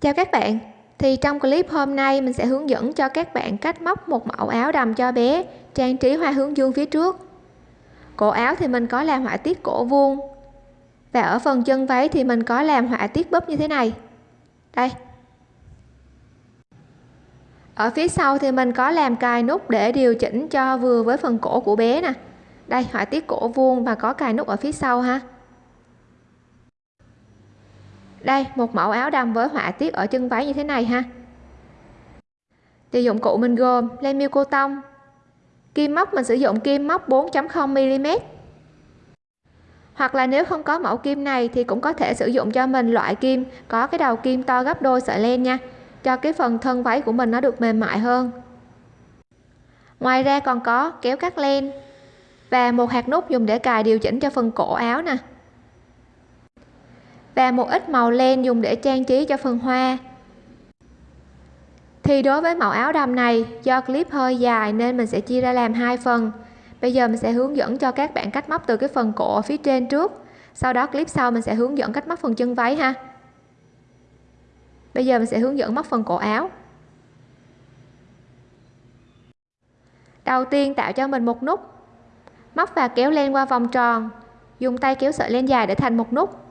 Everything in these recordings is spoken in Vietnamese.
Chào các bạn. Thì trong clip hôm nay, mình sẽ hướng dẫn cho các bạn cách móc một mẫu áo đầm cho bé, trang trí hoa hướng dương phía trước. Cổ áo thì mình có làm họa tiết cổ vuông. Và ở phần chân váy thì mình có làm họa tiết búp như thế này. Đây. Ở phía sau thì mình có làm cài nút để điều chỉnh cho vừa với phần cổ của bé nè. Đây, họa tiết cổ vuông và có cài nút ở phía sau ha đây, một mẫu áo đầm với họa tiết ở chân váy như thế này ha. Thì dụng cụ mình gồm len miêu cô tông. Kim móc, mình sử dụng kim móc 4.0 mm. Hoặc là nếu không có mẫu kim này thì cũng có thể sử dụng cho mình loại kim có cái đầu kim to gấp đôi sợi len nha, cho cái phần thân váy của mình nó được mềm mại hơn. Ngoài ra còn có kéo cắt len và một hạt nút dùng để cài điều chỉnh cho phần cổ áo nè và một ít màu len dùng để trang trí cho phần hoa. Thì đối với mẫu áo đầm này, do clip hơi dài nên mình sẽ chia ra làm hai phần. Bây giờ mình sẽ hướng dẫn cho các bạn cách móc từ cái phần cổ phía trên trước. Sau đó clip sau mình sẽ hướng dẫn cách móc phần chân váy ha. Bây giờ mình sẽ hướng dẫn móc phần cổ áo. Đầu tiên tạo cho mình một nút. Móc và kéo len qua vòng tròn. Dùng tay kéo sợi len dài để thành một nút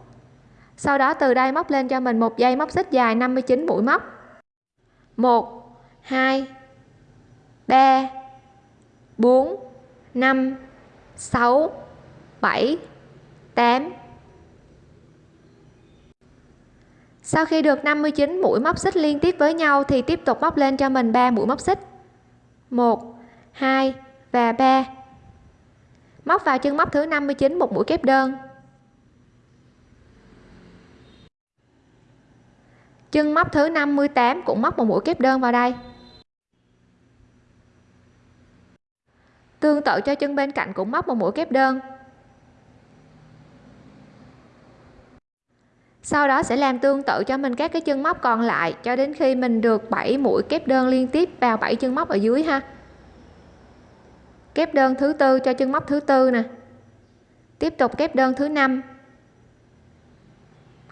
sau đó từ đây móc lên cho mình một dây móc xích dài 59 mũi móc. 1 2 3 4 5 6 7 8 sau khi được 59 mũi móc xích liên tiếp với nhau thì tiếp tục móc lên cho mình 3 mũi móc xích. 1 2 và 3 móc vào chân móc thứ 59 một mũi kép đơn. Chân móc thứ 58 cũng móc một mũi kép đơn vào đây. Tương tự cho chân bên cạnh cũng móc một mũi kép đơn. Sau đó sẽ làm tương tự cho mình các cái chân móc còn lại, cho đến khi mình được 7 mũi kép đơn liên tiếp vào 7 chân móc ở dưới ha. Kép đơn thứ tư cho chân móc thứ tư nè. Tiếp tục kép đơn thứ năm.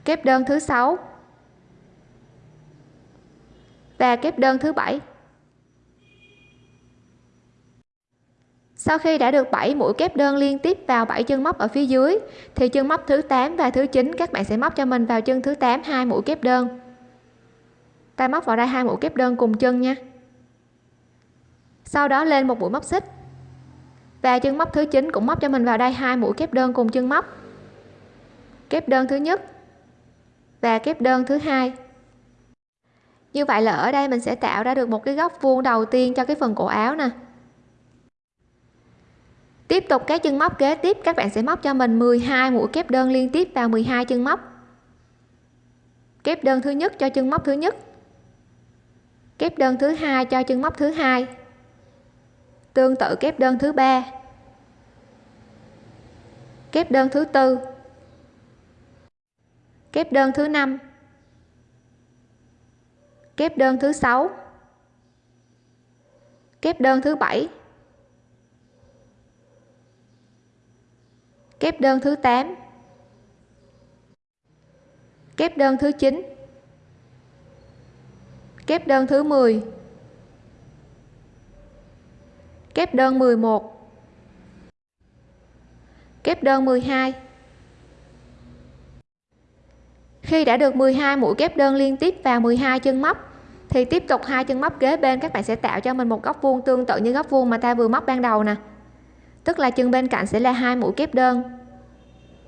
Kép đơn thứ sáu và kép đơn thứ bảy. Sau khi đã được 7 mũi kép đơn liên tiếp vào 7 chân móc ở phía dưới, thì chân móc thứ 8 và thứ 9 các bạn sẽ móc cho mình vào chân thứ 8 hai mũi kép đơn. Ta móc vào đây hai mũi kép đơn cùng chân nha. Sau đó lên một mũi móc xích. Và chân móc thứ 9 cũng móc cho mình vào đây hai mũi kép đơn cùng chân móc. Kép đơn thứ nhất và kép đơn thứ hai như vậy là ở đây mình sẽ tạo ra được một cái góc vuông đầu tiên cho cái phần cổ áo nè. Tiếp tục, các chân móc kế tiếp, các bạn sẽ móc cho mình 12 mũi kép đơn liên tiếp vào 12 chân móc. Kép đơn thứ nhất cho chân móc thứ nhất. Kép đơn thứ hai cho chân móc thứ hai. Tương tự kép đơn thứ ba. Kép đơn thứ tư. Kép đơn thứ năm kép đơn thứ sáu. Kép đơn thứ bảy. Kép đơn thứ 8 kép đơn thứ 9 kép đơn thứ 10 kép đơn 11 kép đơn 12 khi đã được 12 mũi kép đơn liên tiếp vào 12 chân móc thì tiếp tục hai chân móc kế bên, các bạn sẽ tạo cho mình một góc vuông tương tự như góc vuông mà ta vừa móc ban đầu nè. Tức là chân bên cạnh sẽ là hai mũi kép đơn.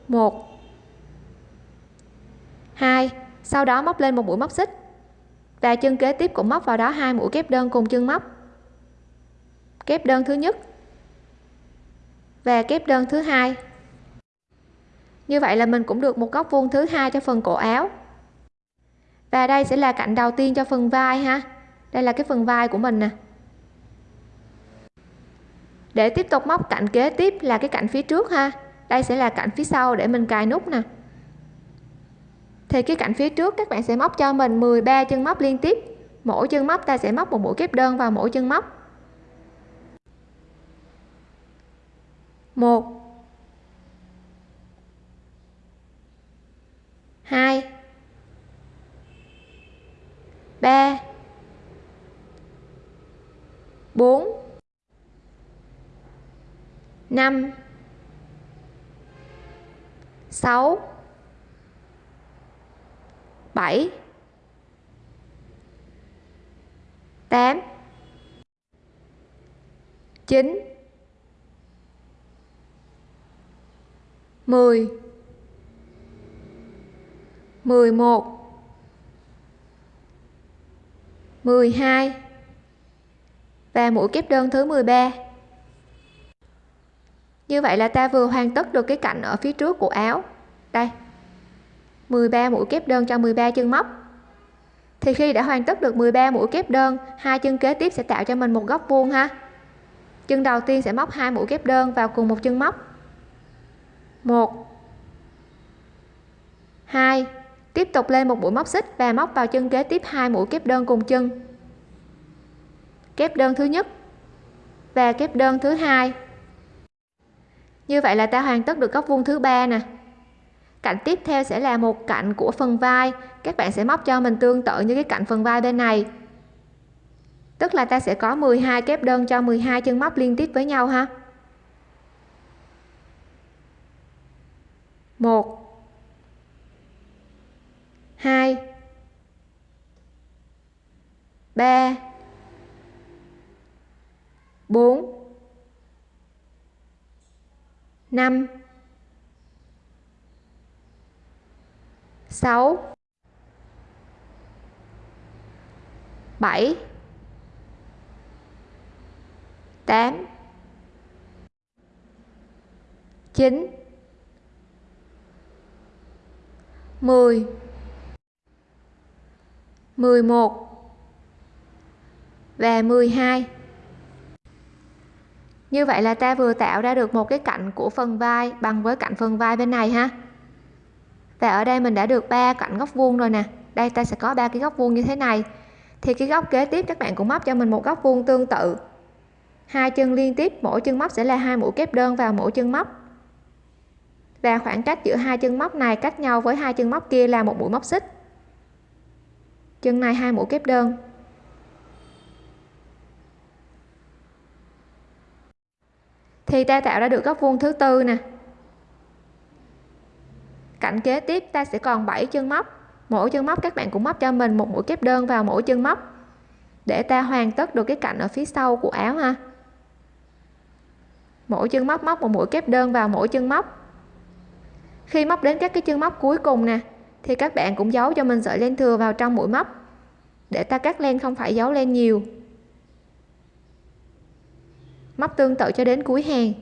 Một. Hai. Sau đó móc lên một mũi móc xích. Và chân kế tiếp cũng móc vào đó hai mũi kép đơn cùng chân móc. Kép đơn thứ nhất và kép đơn thứ hai. Như vậy là mình cũng được một góc vuông thứ hai cho phần cổ áo và đây sẽ là cạnh đầu tiên cho phần vai ha. Đây là cái phần vai của mình nè. Để tiếp tục móc cạnh kế tiếp là cái cạnh phía trước ha. Đây sẽ là cạnh phía sau để mình cài nút nè. Thì cái cạnh phía trước các bạn sẽ móc cho mình 13 chân móc liên tiếp. Mỗi chân móc ta sẽ móc một mũi kép đơn vào mỗi chân móc. Một. Hai. 3 4 5 6 7 8 9 10 11 12 và mũi kép đơn thứ 13 như vậy là ta vừa hoàn tất được cái cạnh ở phía trước của áo. Đây. 13 mũi kép đơn cho 13 chân móc. Thì khi đã hoàn tất được 13 mũi kép đơn, hai chân kế tiếp sẽ tạo cho mình một góc vuông ha. Chân đầu tiên sẽ móc hai mũi kép đơn vào cùng một chân móc. 1 2 tiếp tục lên một mũi móc xích và móc vào chân kế tiếp hai mũi kép đơn cùng chân. Kép đơn thứ nhất và kép đơn thứ hai. Như vậy là ta hoàn tất được góc vuông thứ ba nè. Cạnh tiếp theo sẽ là một cạnh của phần vai. Các bạn sẽ móc cho mình tương tự như cái cạnh phần vai bên này. Tức là ta sẽ có 12 kép đơn cho 12 chân móc liên tiếp với nhau ha. Một hai. Ba. Bốn. Năm. Sáu. Bảy. Tám. Chín. Mười mười một và mười hai. Như vậy là ta vừa tạo ra được một cái cạnh của phần vai bằng với cạnh phần vai bên này ha. Và ở đây mình đã được ba cạnh góc vuông rồi nè. Đây ta sẽ có ba cái góc vuông như thế này. Thì cái góc kế tiếp các bạn cũng móc cho mình một góc vuông tương tự. Hai chân liên tiếp, mỗi chân móc sẽ là hai mũi kép đơn vào mỗi chân móc. Và khoảng cách giữa hai chân móc này cách nhau với hai chân móc kia là một mũi móc xích chân này hai mũi kép đơn. Thì ta tạo ra được góc vuông thứ tư nè. Cạnh kế tiếp, ta sẽ còn 7 chân móc. Mỗi chân móc các bạn cũng móc cho mình một mũi kép đơn vào mỗi chân móc. Để ta hoàn tất được cái cạnh ở phía sau của áo ha. Mỗi chân móc móc một mũi kép đơn vào mỗi chân móc. Khi móc đến các cái chân móc cuối cùng nè thì các bạn cũng giấu cho mình sợi len thừa vào trong mũi móc. Để ta cắt len không phải giấu len nhiều. Móc tương tự cho đến cuối hàng.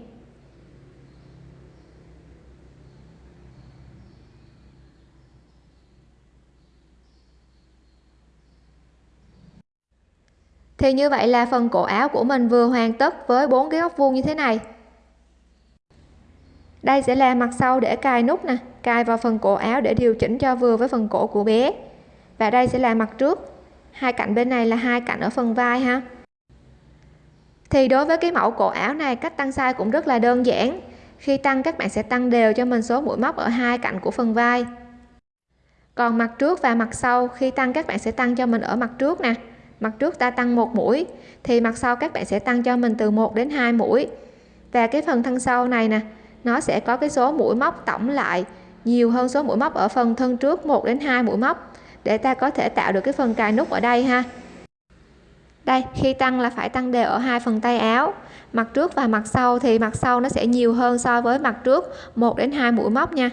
Thì như vậy là phần cổ áo của mình vừa hoàn tất với bốn cái góc vuông như thế này đây sẽ là mặt sau để cài nút nè, cài vào phần cổ áo để điều chỉnh cho vừa với phần cổ của bé. Và đây sẽ là mặt trước. Hai cạnh bên này là hai cạnh ở phần vai ha. Thì đối với cái mẫu cổ áo này, cách tăng size cũng rất là đơn giản. Khi tăng, các bạn sẽ tăng đều cho mình số mũi móc ở hai cạnh của phần vai. Còn mặt trước và mặt sau, khi tăng, các bạn sẽ tăng cho mình ở mặt trước nè. Mặt trước ta tăng một mũi, thì mặt sau các bạn sẽ tăng cho mình từ 1 đến 2 mũi. Và cái phần thân sau này nè nó sẽ có cái số mũi móc tổng lại nhiều hơn số mũi móc ở phần thân trước 1 đến 2 mũi móc. Để ta có thể tạo được cái phần cài nút ở đây ha. Đây, khi tăng là phải tăng đều ở hai phần tay áo. Mặt trước và mặt sau thì mặt sau nó sẽ nhiều hơn so với mặt trước 1 đến 2 mũi móc nha.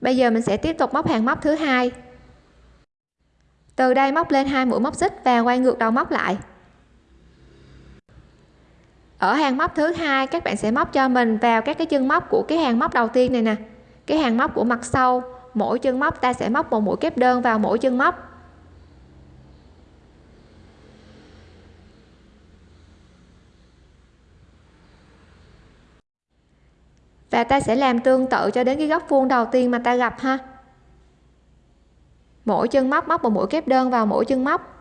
Bây giờ mình sẽ tiếp tục móc hàng móc thứ hai. Từ đây móc lên hai mũi móc xích và quay ngược đầu móc lại ở hàng móc thứ hai, các bạn sẽ móc cho mình vào các cái chân móc của cái hàng móc đầu tiên này nè. Cái hàng móc của mặt sau, mỗi chân móc ta sẽ móc một mũi kép đơn vào mỗi chân móc. Và ta sẽ làm tương tự cho đến cái góc vuông đầu tiên mà ta gặp ha. Mỗi chân móc móc một mũi kép đơn vào mỗi chân móc.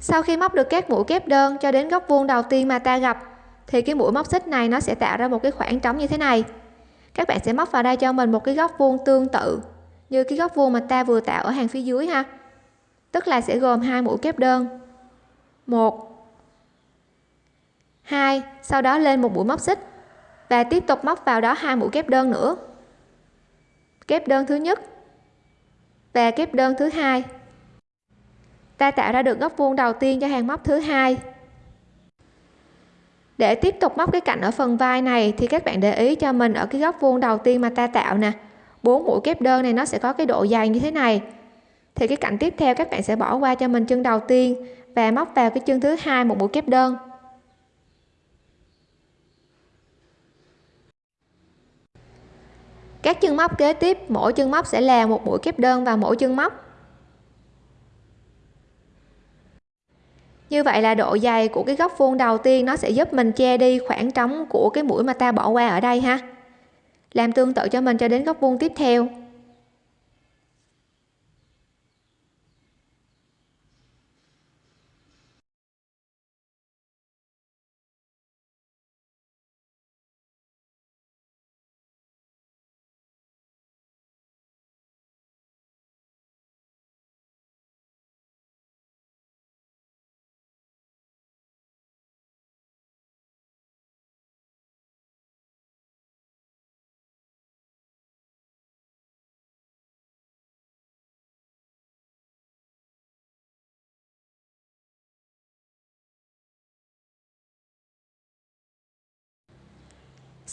Sau khi móc được các mũi kép đơn cho đến góc vuông đầu tiên mà ta gặp, thì cái mũi móc xích này nó sẽ tạo ra một cái khoảng trống như thế này. Các bạn sẽ móc vào đây cho mình một cái góc vuông tương tự như cái góc vuông mà ta vừa tạo ở hàng phía dưới ha. Tức là sẽ gồm hai mũi kép đơn. Một. Hai. Sau đó lên một mũi móc xích và tiếp tục móc vào đó hai mũi kép đơn nữa. Kép đơn thứ nhất và kép đơn thứ hai ta tạo ra được góc vuông đầu tiên cho hàng móc thứ hai. Để tiếp tục móc cái cạnh ở phần vai này, thì các bạn để ý cho mình ở cái góc vuông đầu tiên mà ta tạo nè. Bốn mũi kép đơn này nó sẽ có cái độ dày như thế này. Thì cái cạnh tiếp theo các bạn sẽ bỏ qua cho mình chân đầu tiên và móc vào cái chân thứ hai một mũi kép đơn. Các chân móc kế tiếp, mỗi chân móc sẽ là một mũi kép đơn vào mỗi chân móc. Như vậy là độ dày của cái góc vuông đầu tiên nó sẽ giúp mình che đi khoảng trống của cái mũi mà ta bỏ qua ở đây ha. Làm tương tự cho mình cho đến góc vuông tiếp theo.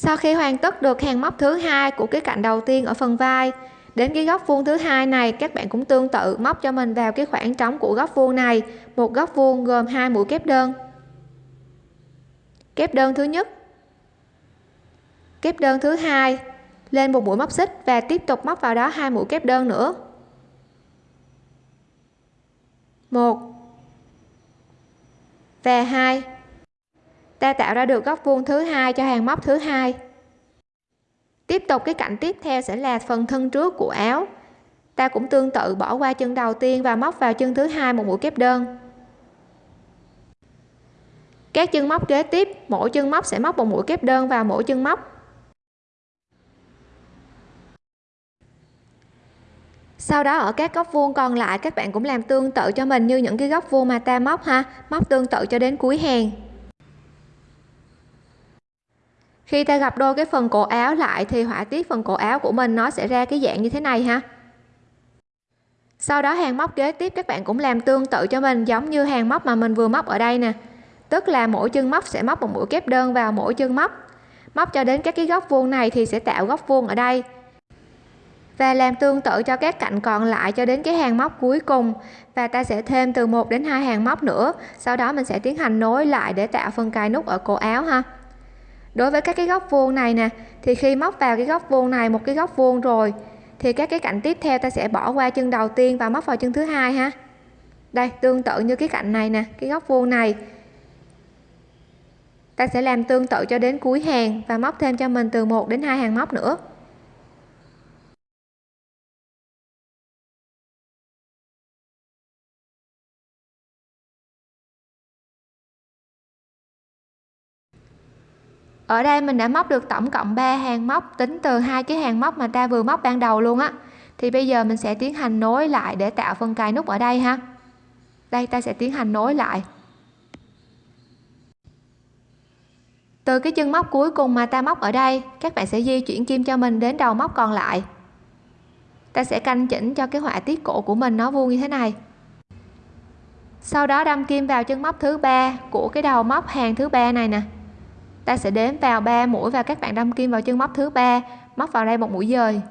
Sau khi hoàn tất được hàng móc thứ hai của cái cạnh đầu tiên ở phần vai, đến cái góc vuông thứ hai này, các bạn cũng tương tự móc cho mình vào cái khoảng trống của góc vuông này, một góc vuông gồm hai mũi kép đơn. Kép đơn thứ nhất. Kép đơn thứ hai, lên một mũi móc xích và tiếp tục móc vào đó hai mũi kép đơn nữa. Một và hai ta tạo ra được góc vuông thứ hai cho hàng móc thứ hai. Tiếp tục, cái cạnh tiếp theo sẽ là phần thân trước của áo. Ta cũng tương tự bỏ qua chân đầu tiên và móc vào chân thứ hai một mũi kép đơn. Các chân móc kế tiếp, mỗi chân móc sẽ móc một mũi kép đơn vào mỗi chân móc. Sau đó, ở các góc vuông còn lại, các bạn cũng làm tương tự cho mình như những cái góc vuông mà ta móc ha. Móc tương tự cho đến cuối hàng khi ta gặp đôi cái phần cổ áo lại thì họa tiết phần cổ áo của mình nó sẽ ra cái dạng như thế này ha. Sau đó hàng móc kế tiếp các bạn cũng làm tương tự cho mình, giống như hàng móc mà mình vừa móc ở đây nè. Tức là mỗi chân móc sẽ móc một mũi kép đơn vào mỗi chân móc. Móc cho đến các cái góc vuông này thì sẽ tạo góc vuông ở đây. Và làm tương tự cho các cạnh còn lại cho đến cái hàng móc cuối cùng. Và ta sẽ thêm từ 1 đến hai hàng móc nữa. Sau đó mình sẽ tiến hành nối lại để tạo phần cài nút ở cổ áo ha đối với các cái góc vuông này nè, thì khi móc vào cái góc vuông này, một cái góc vuông rồi, thì các cái cạnh tiếp theo ta sẽ bỏ qua chân đầu tiên và móc vào chân thứ hai ha. Đây, tương tự như cái cạnh này nè, cái góc vuông này. Ta sẽ làm tương tự cho đến cuối hàng và móc thêm cho mình từ 1 đến hai hàng móc nữa. Ở đây mình đã móc được tổng cộng 3 hàng móc, tính từ hai cái hàng móc mà ta vừa móc ban đầu luôn á. Thì bây giờ mình sẽ tiến hành nối lại để tạo phần cài nút ở đây ha. Đây, ta sẽ tiến hành nối lại. Từ cái chân móc cuối cùng mà ta móc ở đây, các bạn sẽ di chuyển kim cho mình đến đầu móc còn lại. Ta sẽ canh chỉnh cho cái họa tiết cổ của mình nó vuông như thế này. Sau đó đâm kim vào chân móc thứ ba của cái đầu móc hàng thứ ba này nè ta sẽ đếm vào 3 mũi và các bạn đâm kim vào chân móc thứ ba. Móc vào đây một mũi dời.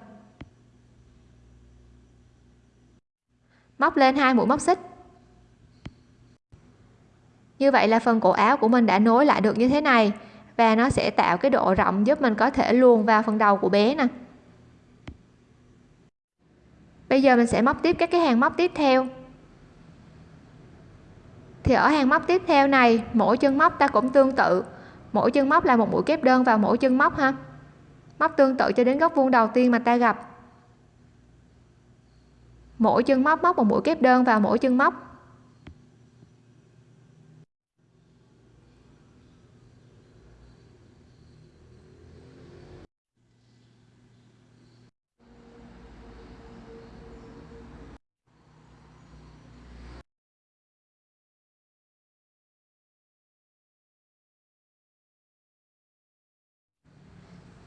Móc lên hai mũi móc xích. Như vậy là phần cổ áo của mình đã nối lại được như thế này. Và nó sẽ tạo cái độ rộng giúp mình có thể luồn vào phần đầu của bé nè. Bây giờ mình sẽ móc tiếp các cái hàng móc tiếp theo. Thì ở hàng móc tiếp theo này, mỗi chân móc ta cũng tương tự mỗi chân móc là một mũi kép đơn vào mỗi chân móc ha. Móc tương tự cho đến góc vuông đầu tiên mà ta gặp. Mỗi chân móc móc một mũi kép đơn vào mỗi chân móc.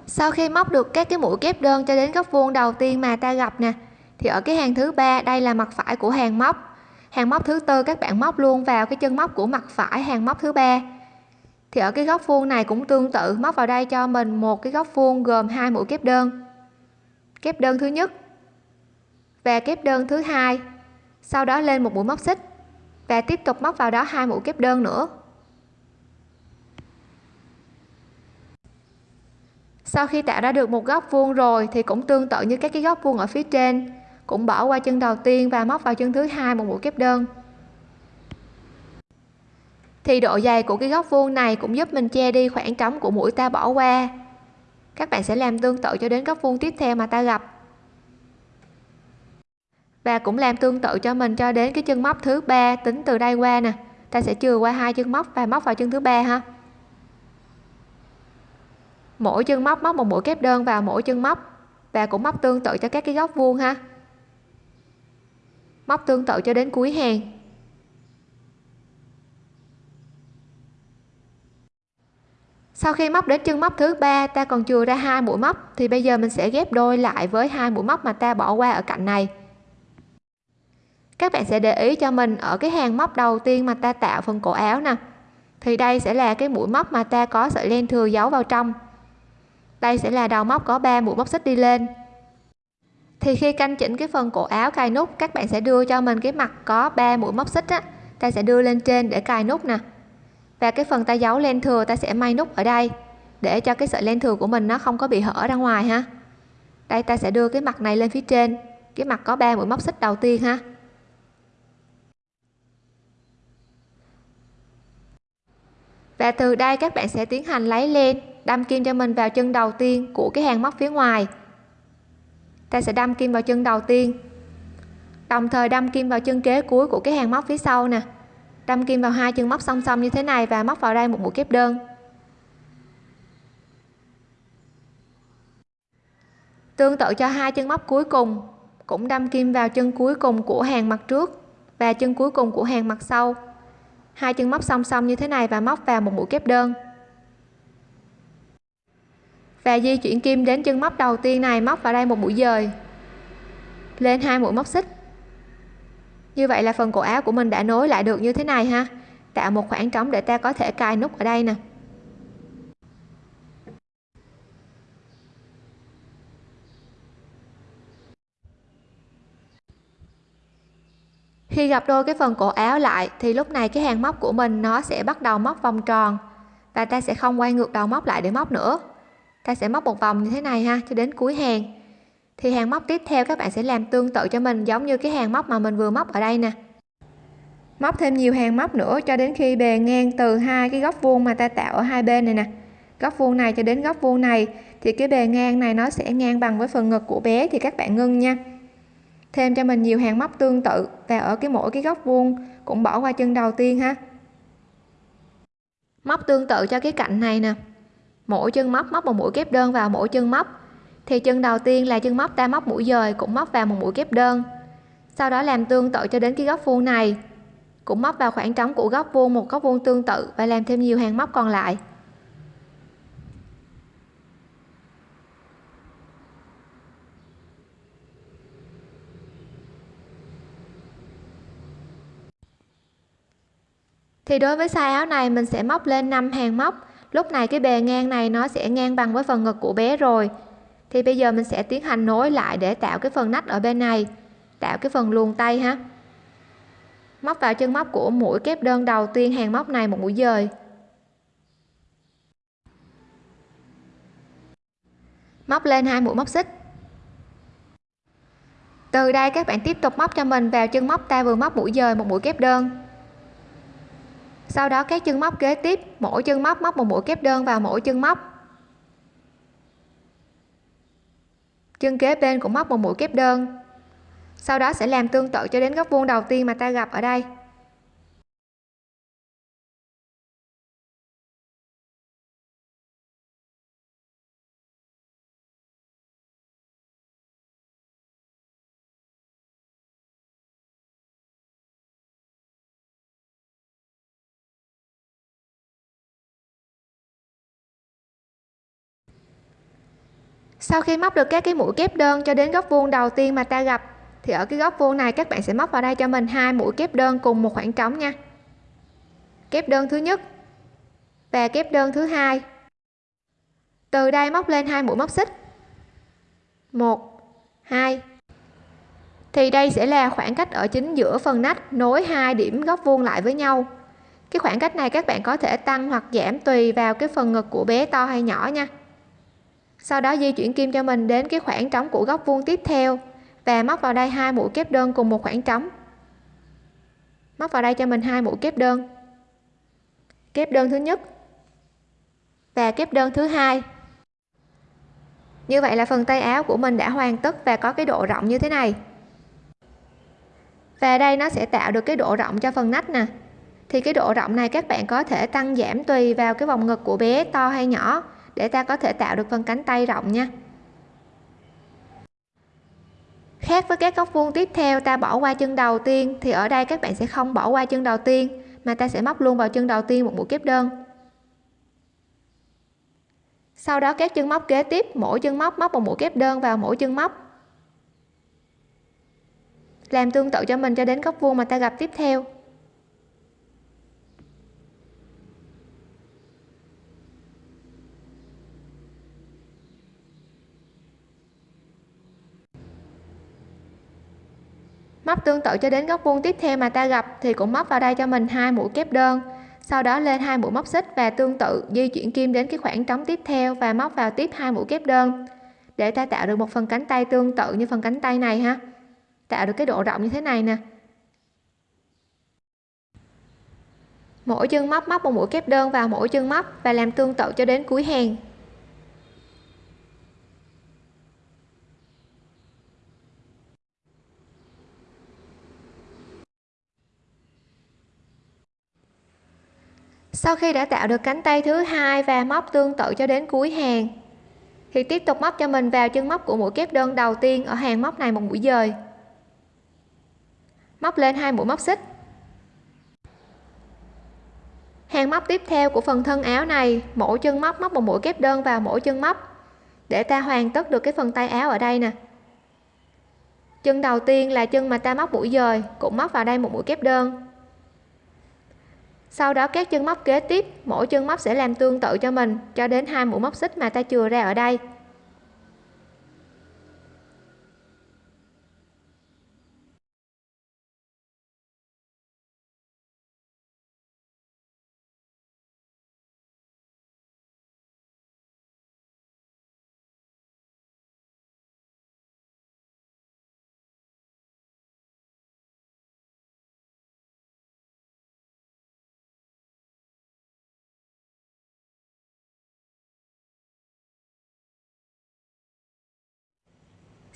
Sau khi móc được các cái mũi kép đơn cho đến góc vuông đầu tiên mà ta gặp nè, thì ở cái hàng thứ ba, đây là mặt phải của hàng móc. Hàng móc thứ tư các bạn móc luôn vào cái chân móc của mặt phải hàng móc thứ ba. Thì ở cái góc vuông này cũng tương tự, móc vào đây cho mình một cái góc vuông gồm hai mũi kép đơn. Kép đơn thứ nhất và kép đơn thứ hai, sau đó lên một mũi móc xích và tiếp tục móc vào đó hai mũi kép đơn nữa. Sau khi tạo ra được một góc vuông rồi thì cũng tương tự như các cái góc vuông ở phía trên. Cũng bỏ qua chân đầu tiên và móc vào chân thứ hai một mũi kép đơn. Thì độ dày của cái góc vuông này cũng giúp mình che đi khoảng trống của mũi ta bỏ qua. Các bạn sẽ làm tương tự cho đến góc vuông tiếp theo mà ta gặp. Và cũng làm tương tự cho mình cho đến cái chân móc thứ ba tính từ đây qua nè. Ta sẽ chừa qua hai chân móc và móc vào chân thứ ba ha mỗi chân móc móc một mũi kép đơn vào mỗi chân móc và cũng móc tương tự cho các cái góc vuông ha. Móc tương tự cho đến cuối hàng. Sau khi móc đến chân móc thứ ba, ta còn chừa ra hai mũi móc, thì bây giờ mình sẽ ghép đôi lại với hai mũi móc mà ta bỏ qua ở cạnh này. Các bạn sẽ để ý cho mình ở cái hàng móc đầu tiên mà ta tạo phần cổ áo nè. Thì đây sẽ là cái mũi móc mà ta có sợi len thừa giấu vào trong đây sẽ là đầu móc có 3 mũi móc xích đi lên. Thì khi canh chỉnh cái phần cổ áo cài nút, các bạn sẽ đưa cho mình cái mặt có 3 mũi móc xích á. Ta sẽ đưa lên trên để cài nút nè. Và cái phần ta giấu len thừa ta sẽ may nút ở đây, để cho cái sợi len thừa của mình nó không có bị hở ra ngoài ha. Đây, ta sẽ đưa cái mặt này lên phía trên, cái mặt có 3 mũi móc xích đầu tiên ha. Và từ đây các bạn sẽ tiến hành lấy len đâm kim cho mình vào chân đầu tiên của cái hàng móc phía ngoài. Ta sẽ đâm kim vào chân đầu tiên. Đồng thời đâm kim vào chân kế cuối của cái hàng móc phía sau nè. Đâm kim vào hai chân móc song song như thế này và móc vào đây một mũi kép đơn. Tương tự cho hai chân móc cuối cùng, cũng đâm kim vào chân cuối cùng của hàng mặt trước và chân cuối cùng của hàng mặt sau. Hai chân móc song song như thế này và móc vào một mũi kép đơn và di chuyển kim đến chân móc đầu tiên này, móc vào đây một mũi dời. Lên hai mũi móc xích. Như vậy là phần cổ áo của mình đã nối lại được như thế này ha. Tạo một khoảng trống để ta có thể cài nút ở đây nè. Khi gặp đôi cái phần cổ áo lại, thì lúc này cái hàng móc của mình nó sẽ bắt đầu móc vòng tròn. Và ta sẽ không quay ngược đầu móc lại để móc nữa ta sẽ móc một vòng như thế này ha, cho đến cuối hàng. Thì hàng móc tiếp theo các bạn sẽ làm tương tự cho mình, giống như cái hàng móc mà mình vừa móc ở đây nè. Móc thêm nhiều hàng móc nữa cho đến khi bề ngang từ hai cái góc vuông mà ta tạo ở hai bên này nè. Góc vuông này cho đến góc vuông này, thì cái bề ngang này nó sẽ ngang bằng với phần ngực của bé, thì các bạn ngưng nha. Thêm cho mình nhiều hàng móc tương tự, và ở cái mỗi cái góc vuông cũng bỏ qua chân đầu tiên ha. Móc tương tự cho cái cạnh này nè mỗi chân móc móc một mũi kép đơn vào mỗi chân móc. Thì chân đầu tiên là chân móc ta móc mũi dời cũng móc vào một mũi kép đơn. Sau đó làm tương tự cho đến cái góc vuông này. Cũng móc vào khoảng trống của góc vuông, một góc vuông tương tự và làm thêm nhiều hàng móc còn lại. Thì đối với size áo này mình sẽ móc lên 5 hàng móc lúc này cái bề ngang này nó sẽ ngang bằng với phần ngực của bé rồi. Thì bây giờ mình sẽ tiến hành nối lại để tạo cái phần nách ở bên này. Tạo cái phần luồn tay ha. Móc vào chân móc của mũi kép đơn đầu tiên hàng móc này một mũi dời. Móc lên hai mũi móc xích. Từ đây các bạn tiếp tục móc cho mình vào chân móc ta vừa móc mũi dời một mũi kép đơn sau đó các chân móc kế tiếp, mỗi chân móc móc một mũi kép đơn vào mỗi chân móc. Chân kế bên cũng móc một mũi kép đơn. Sau đó sẽ làm tương tự cho đến góc vuông đầu tiên mà ta gặp ở đây. Sau khi móc được các cái mũi kép đơn cho đến góc vuông đầu tiên mà ta gặp, thì ở cái góc vuông này các bạn sẽ móc vào đây cho mình hai mũi kép đơn cùng một khoảng trống nha. Kép đơn thứ nhất và kép đơn thứ hai. Từ đây móc lên hai mũi móc xích. Một, hai. Thì đây sẽ là khoảng cách ở chính giữa phần nách nối hai điểm góc vuông lại với nhau. Cái khoảng cách này các bạn có thể tăng hoặc giảm tùy vào cái phần ngực của bé to hay nhỏ nha sau đó di chuyển kim cho mình đến cái khoảng trống của góc vuông tiếp theo và móc vào đây hai mũi kép đơn cùng một khoảng trống. Móc vào đây cho mình hai mũi kép đơn. Kép đơn thứ nhất và kép đơn thứ hai. Như vậy là phần tay áo của mình đã hoàn tất và có cái độ rộng như thế này. Và đây nó sẽ tạo được cái độ rộng cho phần nách nè. Thì cái độ rộng này các bạn có thể tăng giảm tùy vào cái vòng ngực của bé to hay nhỏ để ta có thể tạo được phần cánh tay rộng nha. Khác với các góc vuông tiếp theo, ta bỏ qua chân đầu tiên, thì ở đây các bạn sẽ không bỏ qua chân đầu tiên, mà ta sẽ móc luôn vào chân đầu tiên một mũi kép đơn. Sau đó các chân móc kế tiếp, mỗi chân móc móc một mũi kép đơn vào mỗi chân móc. Làm tương tự cho mình cho đến góc vuông mà ta gặp tiếp theo. Móc tương tự cho đến góc vuông tiếp theo mà ta gặp thì cũng móc vào đây cho mình hai mũi kép đơn. Sau đó lên hai mũi móc xích và tương tự di chuyển kim đến cái khoảng trống tiếp theo và móc vào tiếp hai mũi kép đơn. Để ta tạo được một phần cánh tay tương tự như phần cánh tay này ha. Tạo được cái độ rộng như thế này nè. Mỗi chân móc móc một mũi kép đơn vào mỗi chân móc và làm tương tự cho đến cuối hàng. Sau khi đã tạo được cánh tay thứ hai và móc tương tự cho đến cuối hàng, thì tiếp tục móc cho mình vào chân móc của mũi kép đơn đầu tiên ở hàng móc này một mũi dời. Móc lên hai mũi móc xích. Hàng móc tiếp theo của phần thân áo này, mỗi chân móc móc một mũi kép đơn vào mỗi chân móc để ta hoàn tất được cái phần tay áo ở đây nè. Chân đầu tiên là chân mà ta móc mũi dời cũng móc vào đây một mũi kép đơn sau đó các chân móc kế tiếp, mỗi chân móc sẽ làm tương tự cho mình, cho đến hai mũi móc xích mà ta chừa ra ở đây.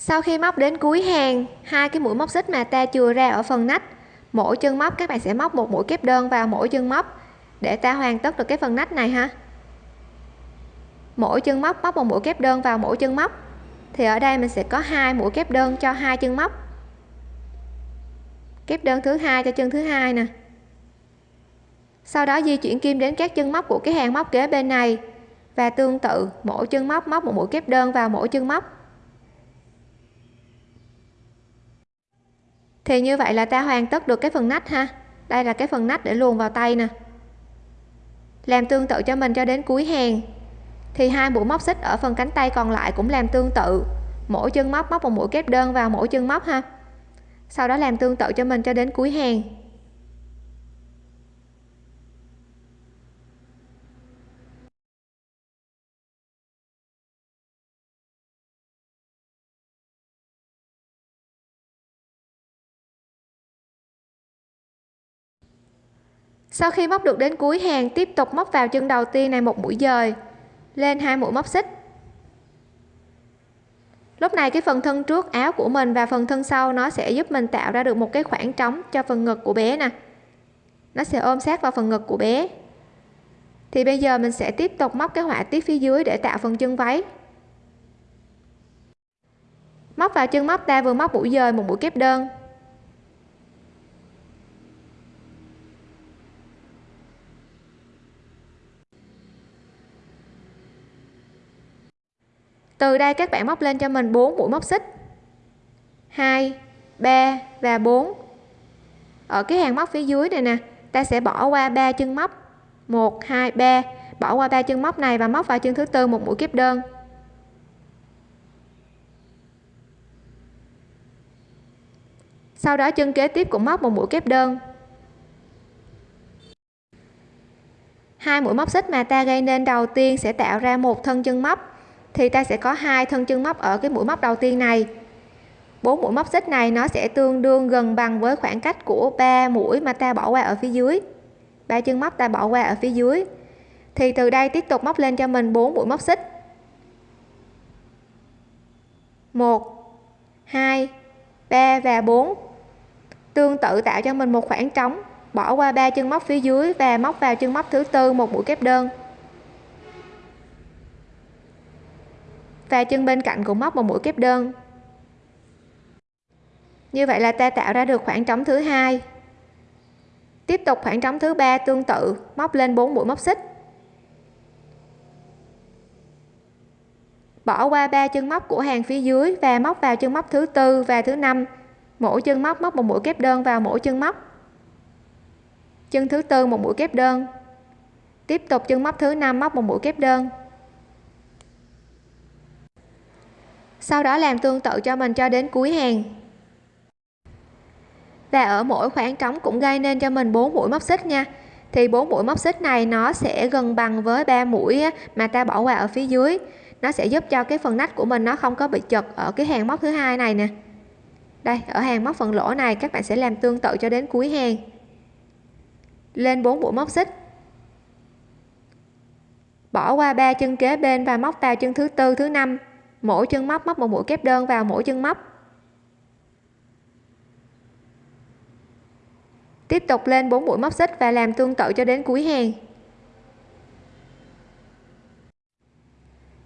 Sau khi móc đến cuối hàng, hai cái mũi móc xích mà ta chừa ra ở phần nách, mỗi chân móc các bạn sẽ móc một mũi kép đơn vào mỗi chân móc để ta hoàn tất được cái phần nách này ha. Mỗi chân móc móc một mũi kép đơn vào mỗi chân móc, thì ở đây mình sẽ có hai mũi kép đơn cho hai chân móc. Kép đơn thứ hai cho chân thứ hai nè. Sau đó di chuyển kim đến các chân móc của cái hàng móc kế bên này, và tương tự, mỗi chân móc móc một mũi kép đơn vào mỗi chân móc. Thì như vậy là ta hoàn tất được cái phần nách ha. Đây là cái phần nách để luồn vào tay nè. Làm tương tự cho mình cho đến cuối hàng. Thì hai mũi móc xích ở phần cánh tay còn lại cũng làm tương tự. Mỗi chân móc móc một mũi kép đơn vào mỗi chân móc ha. Sau đó làm tương tự cho mình cho đến cuối hàng. Sau khi móc được đến cuối hàng, tiếp tục móc vào chân đầu tiên này một mũi dời. Lên hai mũi móc xích. Lúc này cái phần thân trước áo của mình và phần thân sau nó sẽ giúp mình tạo ra được một cái khoảng trống cho phần ngực của bé nè. Nó sẽ ôm sát vào phần ngực của bé. Thì bây giờ mình sẽ tiếp tục móc cái họa tiết phía dưới để tạo phần chân váy. Móc vào chân móc ta vừa móc mũi dời, một mũi kép đơn. Từ đây các bạn móc lên cho mình 4 mũi móc xích. 2 3 và 4 ở cái hàng móc phía dưới này nè, ta sẽ bỏ qua ba chân móc. 1 2 3 bỏ qua ba chân móc này và móc vào chân thứ tư một mũi kép đơn. Sau đó chân kế tiếp cũng móc một mũi kép đơn. Hai mũi móc xích mà ta gây nên đầu tiên sẽ tạo ra một thân chân móc thì ta sẽ có hai thân chân móc ở cái mũi móc đầu tiên này. Bốn mũi móc xích này nó sẽ tương đương gần bằng với khoảng cách của ba mũi mà ta bỏ qua ở phía dưới. Ba chân móc ta bỏ qua ở phía dưới. Thì từ đây tiếp tục móc lên cho mình bốn mũi móc xích. 1 2 3 và 4 tương tự tạo cho mình một khoảng trống, bỏ qua ba chân móc phía dưới và móc vào chân móc thứ tư, một mũi kép đơn. Và chân bên cạnh cũng móc một mũi kép đơn. Như vậy là ta tạo ra được khoảng trống thứ hai. Tiếp tục khoảng trống thứ ba tương tự, móc lên 4 mũi móc xích. Bỏ qua ba chân móc của hàng phía dưới và móc vào chân móc thứ tư và thứ năm. Mỗi chân móc móc một mũi kép đơn vào mỗi chân móc. Chân thứ tư một mũi kép đơn. Tiếp tục chân móc thứ năm móc một mũi kép đơn. Sau đó làm tương tự cho mình cho đến cuối hàng. Và ở mỗi khoảng trống cũng gây nên cho mình 4 mũi móc xích nha. Thì 4 mũi móc xích này nó sẽ gần bằng với 3 mũi mà ta bỏ qua ở phía dưới. Nó sẽ giúp cho cái phần nách của mình nó không có bị chật ở cái hàng móc thứ hai này nè. Đây, ở hàng móc phần lỗ này các bạn sẽ làm tương tự cho đến cuối hàng. Lên 4 mũi móc xích. Bỏ qua ba chân kế bên và móc vào chân thứ tư, thứ năm mỗi chân móc móc một mũi kép đơn vào mỗi chân móc. Tiếp tục lên 4 mũi móc xích và làm tương tự cho đến cuối hàng.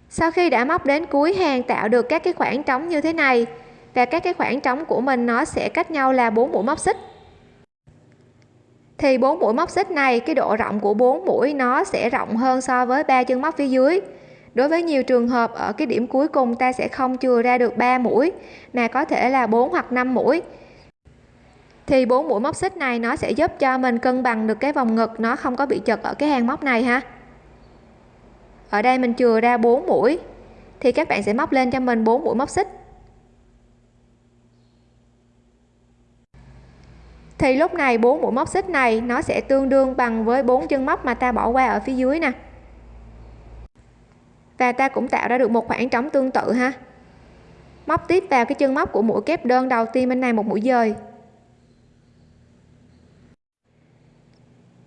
Sau khi đã móc đến cuối hàng tạo được các cái khoảng trống như thế này và các cái khoảng trống của mình nó sẽ cách nhau là 4 mũi móc xích. Thì 4 mũi móc xích này, cái độ rộng của 4 mũi nó sẽ rộng hơn so với ba chân móc phía dưới đối với nhiều trường hợp, ở cái điểm cuối cùng ta sẽ không chừa ra được 3 mũi, mà có thể là 4 hoặc 5 mũi. Thì bốn mũi móc xích này nó sẽ giúp cho mình cân bằng được cái vòng ngực, nó không có bị chật ở cái hàng móc này ha. Ở đây mình chừa ra 4 mũi, thì các bạn sẽ móc lên cho mình 4 mũi móc xích. Thì lúc này 4 mũi móc xích này nó sẽ tương đương bằng với 4 chân móc mà ta bỏ qua ở phía dưới nè và ta cũng tạo ra được một khoảng trống tương tự ha. Móc tiếp vào cái chân móc của mũi kép đơn đầu tiên bên này một mũi dời.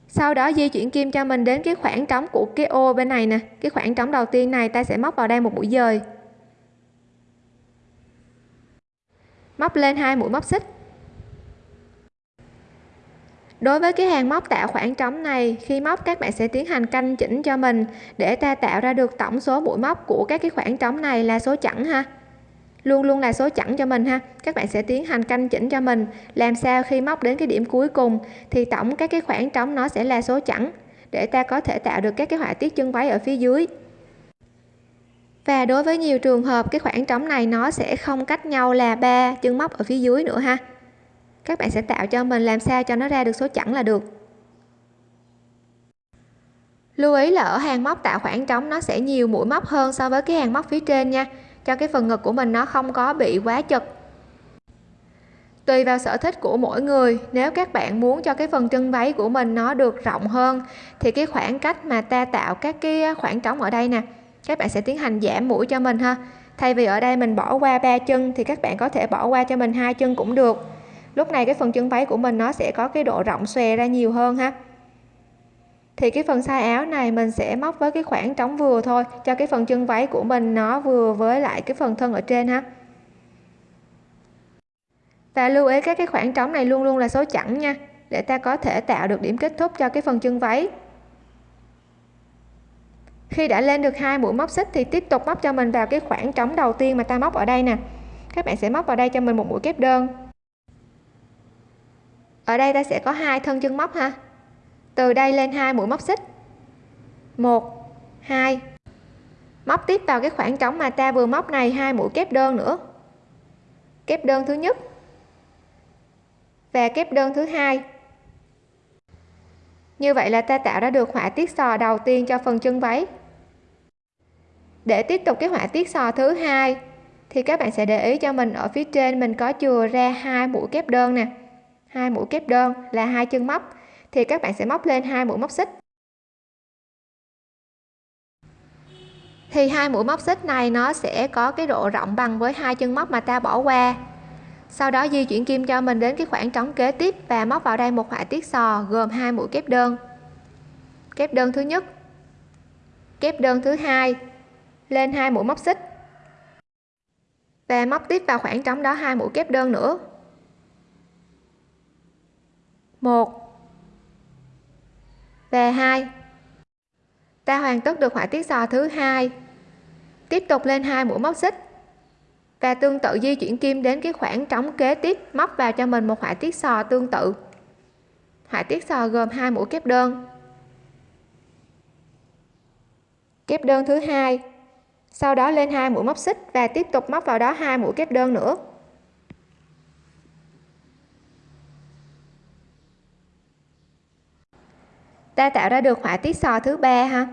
Sau đó di chuyển kim cho mình đến cái khoảng trống của cái ô bên này nè. Cái khoảng trống đầu tiên này ta sẽ móc vào đây một mũi dời. Móc lên hai mũi móc xích đối với cái hàng móc tạo khoảng trống này, khi móc các bạn sẽ tiến hành canh chỉnh cho mình để ta tạo ra được tổng số mũi móc của các cái khoảng trống này là số chẵn ha. Luôn luôn là số chẵn cho mình ha. Các bạn sẽ tiến hành canh chỉnh cho mình. Làm sao khi móc đến cái điểm cuối cùng thì tổng các cái khoảng trống nó sẽ là số chẵn để ta có thể tạo được các cái họa tiết chân váy ở phía dưới. Và đối với nhiều trường hợp, cái khoảng trống này nó sẽ không cách nhau là ba chân móc ở phía dưới nữa ha các bạn sẽ tạo cho mình làm sao cho nó ra được số chẵn là được. Lưu ý là ở hàng móc tạo khoảng trống nó sẽ nhiều mũi móc hơn so với cái hàng móc phía trên nha. Cho cái phần ngực của mình nó không có bị quá chật. Tùy vào sở thích của mỗi người, nếu các bạn muốn cho cái phần chân váy của mình nó được rộng hơn, thì cái khoảng cách mà ta tạo các cái khoảng trống ở đây nè, các bạn sẽ tiến hành giảm mũi cho mình ha. Thay vì ở đây mình bỏ qua ba chân thì các bạn có thể bỏ qua cho mình hai chân cũng được lúc này cái phần chân váy của mình nó sẽ có cái độ rộng xòe ra nhiều hơn ha. Thì cái phần size áo này mình sẽ móc với cái khoảng trống vừa thôi, cho cái phần chân váy của mình nó vừa với lại cái phần thân ở trên ha. Và lưu ý các cái khoảng trống này luôn luôn là số chẵn nha, để ta có thể tạo được điểm kết thúc cho cái phần chân váy. Khi đã lên được hai mũi móc xích thì tiếp tục móc cho mình vào cái khoảng trống đầu tiên mà ta móc ở đây nè. Các bạn sẽ móc vào đây cho mình một mũi kép đơn ở đây ta sẽ có hai thân chân móc ha. Từ đây lên hai mũi móc xích. Một, hai. Móc tiếp vào cái khoảng trống mà ta vừa móc này, hai mũi kép đơn nữa. Kép đơn thứ nhất và kép đơn thứ hai. Như vậy là ta tạo ra được họa tiết sò đầu tiên cho phần chân váy. Để tiếp tục cái họa tiết sò thứ hai, thì các bạn sẽ để ý cho mình ở phía trên mình có chừa ra hai mũi kép đơn nè hai mũi kép đơn là hai chân móc, thì các bạn sẽ móc lên hai mũi móc xích. Thì hai mũi móc xích này nó sẽ có cái độ rộng bằng với hai chân móc mà ta bỏ qua. Sau đó di chuyển kim cho mình đến cái khoảng trống kế tiếp và móc vào đây một họa tiết sò gồm hai mũi kép đơn. Kép đơn thứ nhất, kép đơn thứ hai, lên hai mũi móc xích. Và móc tiếp vào khoảng trống đó hai mũi kép đơn nữa một. Và hai. Ta hoàn tất được họa tiết sò thứ hai. Tiếp tục lên hai mũi móc xích. Và tương tự di chuyển kim đến cái khoảng trống kế tiếp, móc vào cho mình một họa tiết sò tương tự. Họa tiết sò gồm hai mũi kép đơn. Kép đơn thứ hai. Sau đó lên hai mũi móc xích và tiếp tục móc vào đó hai mũi kép đơn nữa. Ta tạo ra được họa tiết sò thứ ba ha?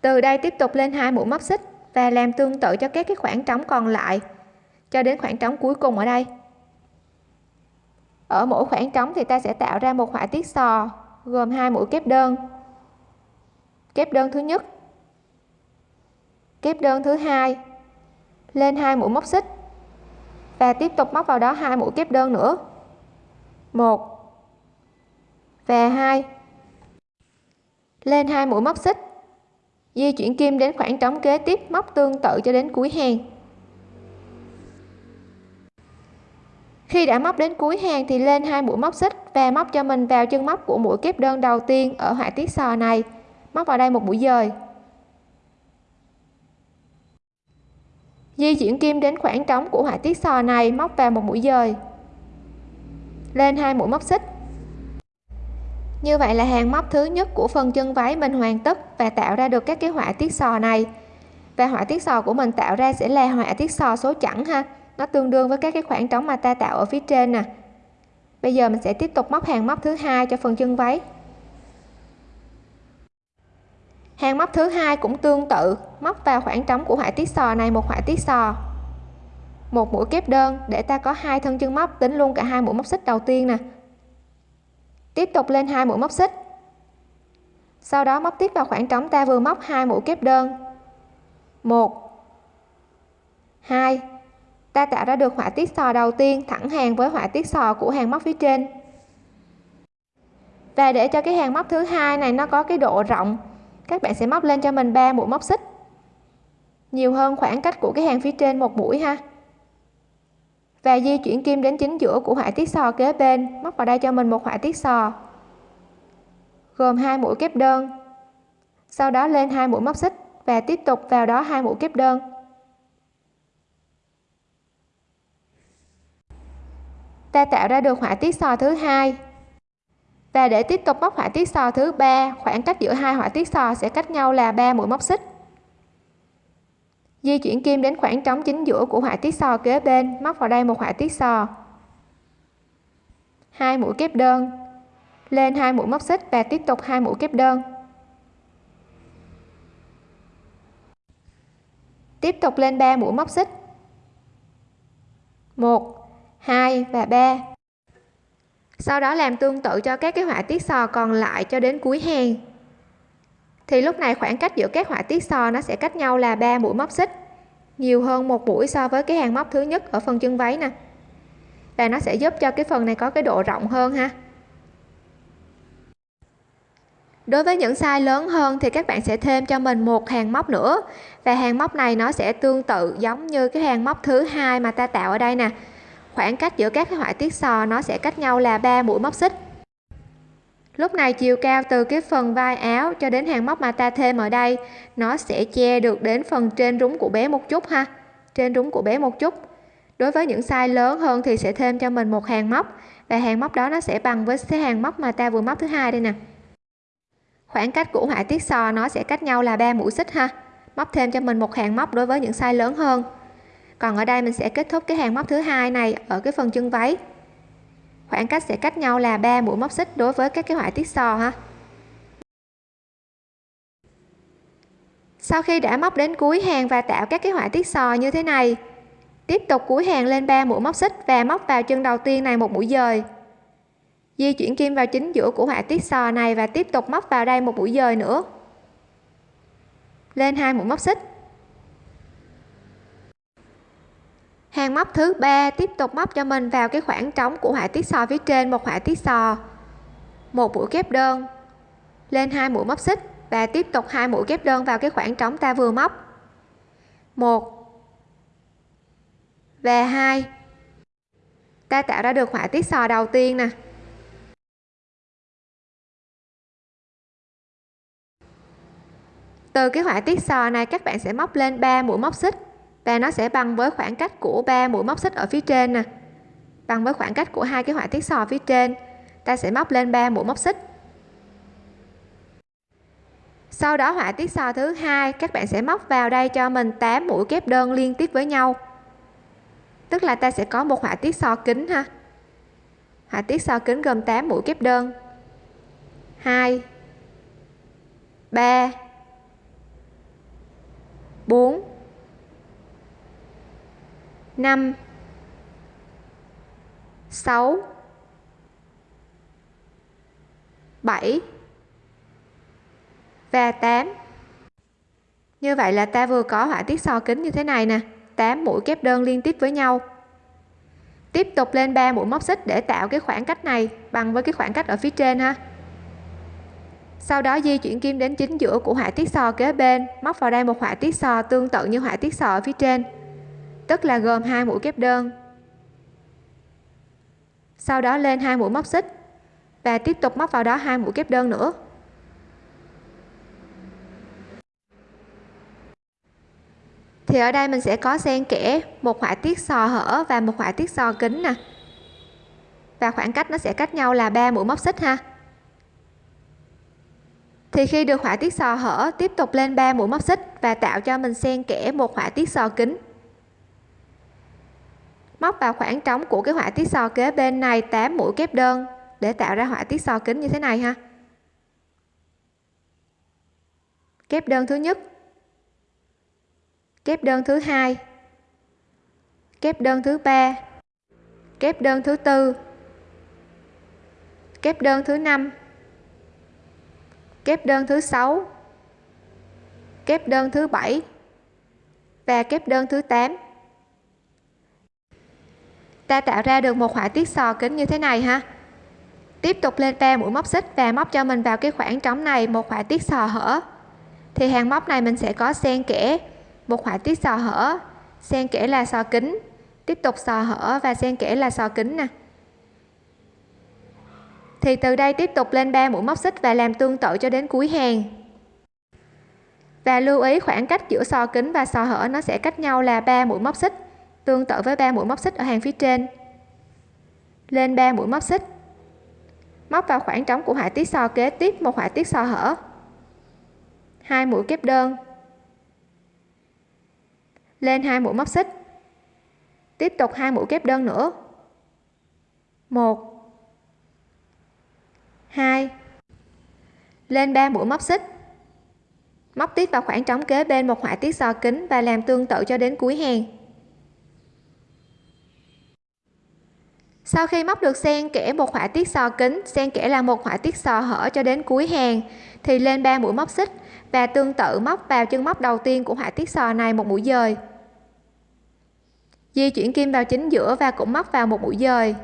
Từ đây tiếp tục lên hai mũi móc xích và làm tương tự cho các cái khoảng trống còn lại, cho đến khoảng trống cuối cùng ở đây. Ở mỗi khoảng trống thì ta sẽ tạo ra một họa tiết sò, gồm hai mũi kép đơn. Kép đơn thứ nhất, kép đơn thứ hai, lên hai mũi móc xích và tiếp tục móc vào đó hai mũi kép đơn nữa. Một và hai. Lên hai mũi móc xích. Di chuyển kim đến khoảng trống kế tiếp, móc tương tự cho đến cuối hàng. Khi đã móc đến cuối hàng thì lên hai mũi móc xích và móc cho mình vào chân móc của mũi kép đơn đầu tiên ở họa tiết sò này. Móc vào đây một mũi dời. Di chuyển kim đến khoảng trống của họa tiết sò này, móc vào một mũi dời. Lên hai mũi móc xích như vậy là hàng móc thứ nhất của phần chân váy mình hoàn tất và tạo ra được các cái họa tiết sò này. Và họa tiết sò của mình tạo ra sẽ là họa tiết sò số chẵn ha. Nó tương đương với các cái khoảng trống mà ta tạo ở phía trên nè. Bây giờ mình sẽ tiếp tục móc hàng móc thứ hai cho phần chân váy. Hàng móc thứ hai cũng tương tự, móc vào khoảng trống của họa tiết sò này một họa tiết sò. Một mũi kép đơn để ta có hai thân chân móc, tính luôn cả hai mũi móc xích đầu tiên nè tiếp tục lên hai mũi móc xích. Sau đó móc tiếp vào khoảng trống ta vừa móc hai mũi kép đơn. Một. Hai. Ta tạo ra được họa tiết sò đầu tiên thẳng hàng với họa tiết sò của hàng móc phía trên. Và để cho cái hàng móc thứ hai này nó có cái độ rộng, các bạn sẽ móc lên cho mình 3 mũi móc xích. Nhiều hơn khoảng cách của cái hàng phía trên một mũi ha và di chuyển kim đến chính giữa của họa tiết sò kế bên. Móc vào đây cho mình một họa tiết sò. Gồm hai mũi kép đơn. Sau đó lên hai mũi móc xích và tiếp tục vào đó hai mũi kép đơn. Ta tạo ra được họa tiết sò thứ hai. Và để tiếp tục móc họa tiết sò thứ ba, khoảng cách giữa hai họa tiết sò sẽ cách nhau là 3 mũi móc xích di chuyển kim đến khoảng trống chính giữa của họa tiết sò kế bên, móc vào đây một họa tiết sò hai mũi kép đơn. Lên hai mũi móc xích và tiếp tục hai mũi kép đơn. Tiếp tục lên 3 mũi móc xích. 1 2 và 3 sau đó làm tương tự cho các cái họa tiết sò còn lại cho đến cuối hàng. Thì lúc này khoảng cách giữa các họa tiết sò nó sẽ cách nhau là 3 mũi móc xích nhiều hơn một mũi so với cái hàng móc thứ nhất ở phần chân váy nè. Và nó sẽ giúp cho cái phần này có cái độ rộng hơn ha. Đối với những size lớn hơn thì các bạn sẽ thêm cho mình một hàng móc nữa. Và hàng móc này nó sẽ tương tự giống như cái hàng móc thứ hai mà ta tạo ở đây nè. Khoảng cách giữa các cái họa tiết sò nó sẽ cách nhau là 3 mũi móc xích lúc này chiều cao từ cái phần vai áo cho đến hàng móc mà ta thêm ở đây, nó sẽ che được đến phần trên rúng của bé một chút ha. Trên rúng của bé một chút. Đối với những size lớn hơn thì sẽ thêm cho mình một hàng móc, và hàng móc đó nó sẽ bằng với cái hàng móc mà ta vừa móc thứ hai đây nè. Khoảng cách của họa tiết sò nó sẽ cách nhau là 3 mũi xích ha. Móc thêm cho mình một hàng móc đối với những size lớn hơn. Còn ở đây mình sẽ kết thúc cái hàng móc thứ hai này ở cái phần chân váy khoảng cách sẽ cách nhau là 3 mũi móc xích đối với các cái họa tiết sò ha. Sau khi đã móc đến cuối hàng và tạo các cái họa tiết sò như thế này, tiếp tục cuối hàng lên 3 mũi móc xích và móc vào chân đầu tiên này một mũi dời. Di chuyển kim vào chính giữa của họa tiết sò này và tiếp tục móc vào đây một mũi dời nữa. Lên hai mũi móc xích. Hàng móc thứ ba, tiếp tục móc cho mình vào cái khoảng trống của họa tiết sò phía trên một họa tiết sò một mũi kép đơn. Lên hai mũi móc xích và tiếp tục hai mũi kép đơn vào cái khoảng trống ta vừa móc. Một và hai. Ta tạo ra được họa tiết sò đầu tiên nè. Từ cái họa tiết sò này, các bạn sẽ móc lên 3 mũi móc xích và nó sẽ bằng với khoảng cách của ba mũi móc xích ở phía trên nè. Bằng với khoảng cách của hai cái họa tiết sò phía trên. Ta sẽ móc lên 3 mũi móc xích. Sau đó họa tiết sò thứ hai, các bạn sẽ móc vào đây cho mình 8 mũi kép đơn liên tiếp với nhau. Tức là ta sẽ có một họa tiết sò kính ha. Họa tiết sò kính gồm 8 mũi kép đơn. 2 3 4 5 6 7 và 8 như vậy là ta vừa có họa tiết so kính như thế này nè. 8 mũi kép đơn liên tiếp với nhau. Tiếp tục lên 3 mũi móc xích để tạo cái khoảng cách này bằng với cái khoảng cách ở phía trên ha. Sau đó di chuyển kim đến chính giữa của họa tiết sò kế bên, móc vào đây một họa tiết sò tương tự như họa tiết sò ở phía trên tức là gồm hai mũi kép đơn. Sau đó lên hai mũi móc xích và tiếp tục móc vào đó hai mũi kép đơn nữa. Thì ở đây mình sẽ có xen kẽ một họa tiết sò hở và một họa tiết sò kính nè. Và khoảng cách nó sẽ cách nhau là 3 mũi móc xích ha. Thì khi được họa tiết sò hở tiếp tục lên 3 mũi móc xích và tạo cho mình xen kẽ một họa tiết sò kính móc vào khoảng trống của cái họa tiết sò kế bên này 8 mũi kép đơn để tạo ra họa tiết sò kính như thế này ha. Kép đơn thứ nhất. Kép đơn thứ hai. Kép đơn thứ ba. Kép đơn thứ tư. Kép đơn thứ năm. Kép đơn thứ sáu. Kép đơn thứ bảy. Và kép đơn thứ 8 ta tạo ra được một họa tiết sò kính như thế này ha. Tiếp tục lên ba mũi móc xích và móc cho mình vào cái khoảng trống này một họa tiết sò hở. Thì hàng móc này mình sẽ có xen kẽ một họa tiết sò hở. Xen kẽ là sò kính. Tiếp tục sò hở và xen kẽ là sò kính nè. Thì từ đây tiếp tục lên ba mũi móc xích và làm tương tự cho đến cuối hàng. Và lưu ý khoảng cách giữa sò kính và sò hở nó sẽ cách nhau là 3 mũi móc xích tương tự với 3 mũi móc xích ở hàng phía trên. Lên 3 mũi móc xích. Móc vào khoảng trống của họa tiết sò kế tiếp một họa tiết sò hở. Hai mũi kép đơn. Lên hai mũi móc xích. Tiếp tục hai mũi kép đơn nữa. Một. Hai. Lên 3 mũi móc xích. Móc tiếp vào khoảng trống kế bên một họa tiết sò kính và làm tương tự cho đến cuối hàng. Sau khi móc được xen kẽ một họa tiết sò kính xen kẽ là một họa tiết sò hở cho đến cuối hàng, thì lên 3 mũi móc xích và tương tự móc vào chân móc đầu tiên của họa tiết sò này một mũi dời. Di chuyển kim vào chính giữa và cũng móc vào một mũi dời.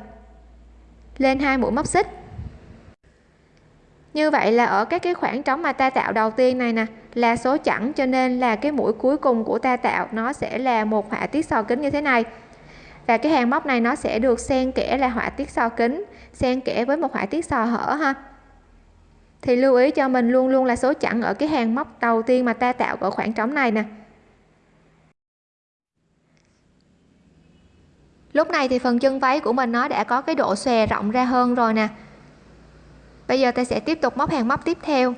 Lên hai mũi móc xích. Như vậy là ở các cái khoảng trống mà ta tạo đầu tiên này nè, là số chẵn cho nên là cái mũi cuối cùng của ta tạo nó sẽ là một họa tiết sò kính như thế này và cái hàng móc này nó sẽ được xen kẽ là họa tiết sò kính, xen kẽ với một họa tiết sò hở ha. Thì lưu ý cho mình luôn luôn là số chẵn ở cái hàng móc đầu tiên mà ta tạo ở khoảng trống này nè. Lúc này thì phần chân váy của mình nó đã có cái độ xòe rộng ra hơn rồi nè. Bây giờ ta sẽ tiếp tục móc hàng móc tiếp theo.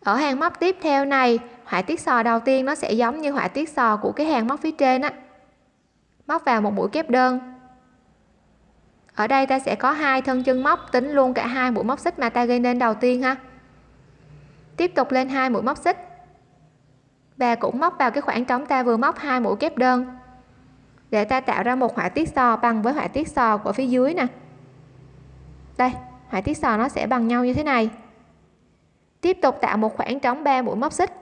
Ở hàng móc tiếp theo này, họa tiết sò đầu tiên nó sẽ giống như họa tiết sò của cái hàng móc phía trên á móc vào một mũi kép đơn. Ở đây ta sẽ có hai thân chân móc, tính luôn cả hai mũi móc xích mà ta gây nên đầu tiên ha. Tiếp tục lên hai mũi móc xích. Và cũng móc vào cái khoảng trống ta vừa móc hai mũi kép đơn. Để ta tạo ra một họa tiết sò bằng với họa tiết sò của phía dưới nè. Đây, họa tiết sò nó sẽ bằng nhau như thế này. Tiếp tục tạo một khoảng trống 3 mũi móc xích